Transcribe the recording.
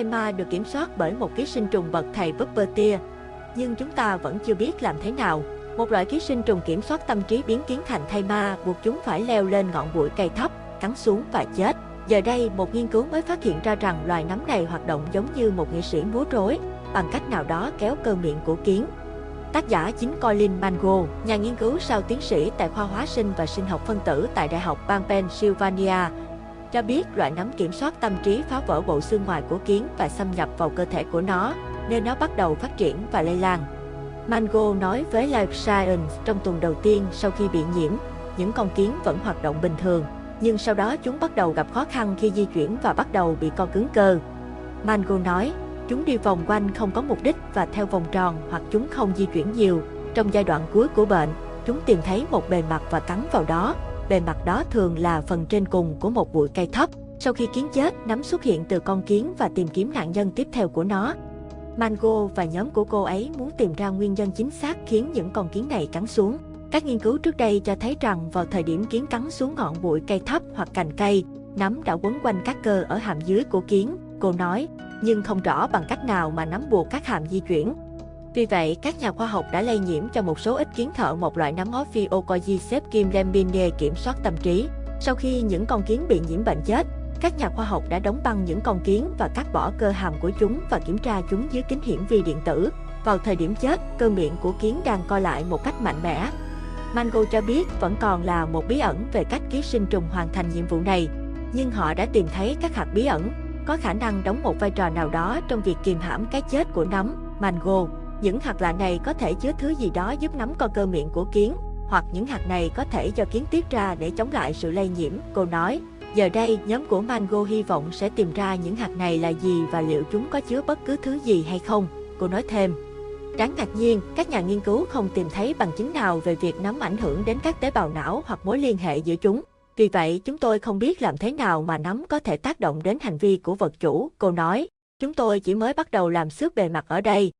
Alzheimer ma được kiểm soát bởi một ký sinh trùng bậc thầy Puppeteer. Nhưng chúng ta vẫn chưa biết làm thế nào. Một loại ký sinh trùng kiểm soát tâm trí biến kiến thành thay ma buộc chúng phải leo lên ngọn bụi cây thấp, cắn xuống và chết. Giờ đây, một nghiên cứu mới phát hiện ra rằng loài nấm này hoạt động giống như một nghệ sĩ múa rối, bằng cách nào đó kéo cơ miệng của kiến. Tác giả chính Colin Mango, nhà nghiên cứu sau tiến sĩ tại khoa hóa sinh và sinh học phân tử tại Đại học bang Pennsylvania, cho biết loại nấm kiểm soát tâm trí phá vỡ bộ xương ngoài của kiến và xâm nhập vào cơ thể của nó, nên nó bắt đầu phát triển và lây lan. Mango nói với Life Science trong tuần đầu tiên sau khi bị nhiễm, những con kiến vẫn hoạt động bình thường, nhưng sau đó chúng bắt đầu gặp khó khăn khi di chuyển và bắt đầu bị co cứng cơ. Mango nói, chúng đi vòng quanh không có mục đích và theo vòng tròn hoặc chúng không di chuyển nhiều. Trong giai đoạn cuối của bệnh, chúng tìm thấy một bề mặt và cắn vào đó. Bề mặt đó thường là phần trên cùng của một bụi cây thấp. Sau khi kiến chết, nấm xuất hiện từ con kiến và tìm kiếm nạn nhân tiếp theo của nó. Mango và nhóm của cô ấy muốn tìm ra nguyên nhân chính xác khiến những con kiến này cắn xuống. Các nghiên cứu trước đây cho thấy rằng vào thời điểm kiến cắn xuống ngọn bụi cây thấp hoặc cành cây, nấm đã quấn quanh các cơ ở hàm dưới của kiến, cô nói, nhưng không rõ bằng cách nào mà nấm buộc các hàm di chuyển. Vì vậy, các nhà khoa học đã lây nhiễm cho một số ít kiến thợ một loại nấm Ophiocordyceps kim lambine kiểm soát tâm trí. Sau khi những con kiến bị nhiễm bệnh chết, các nhà khoa học đã đóng băng những con kiến và cắt bỏ cơ hàm của chúng và kiểm tra chúng dưới kính hiển vi điện tử. Vào thời điểm chết, cơ miệng của kiến đang co lại một cách mạnh mẽ. Mango cho biết vẫn còn là một bí ẩn về cách ký sinh trùng hoàn thành nhiệm vụ này, nhưng họ đã tìm thấy các hạt bí ẩn có khả năng đóng một vai trò nào đó trong việc kìm hãm cái chết của nấm, mango. Những hạt lạ này có thể chứa thứ gì đó giúp nắm co cơ miệng của kiến, hoặc những hạt này có thể do kiến tiết ra để chống lại sự lây nhiễm, cô nói. Giờ đây, nhóm của Mango hy vọng sẽ tìm ra những hạt này là gì và liệu chúng có chứa bất cứ thứ gì hay không, cô nói thêm. Đáng ngạc nhiên, các nhà nghiên cứu không tìm thấy bằng chứng nào về việc nấm ảnh hưởng đến các tế bào não hoặc mối liên hệ giữa chúng. Vì vậy, chúng tôi không biết làm thế nào mà nấm có thể tác động đến hành vi của vật chủ, cô nói. Chúng tôi chỉ mới bắt đầu làm xước bề mặt ở đây,